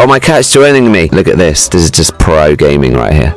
Oh, my cat's joining me. Look at this. This is just pro gaming right here.